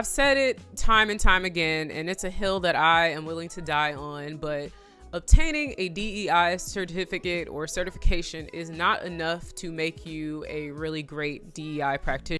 I've said it time and time again, and it's a hill that I am willing to die on, but obtaining a DEI certificate or certification is not enough to make you a really great DEI practitioner.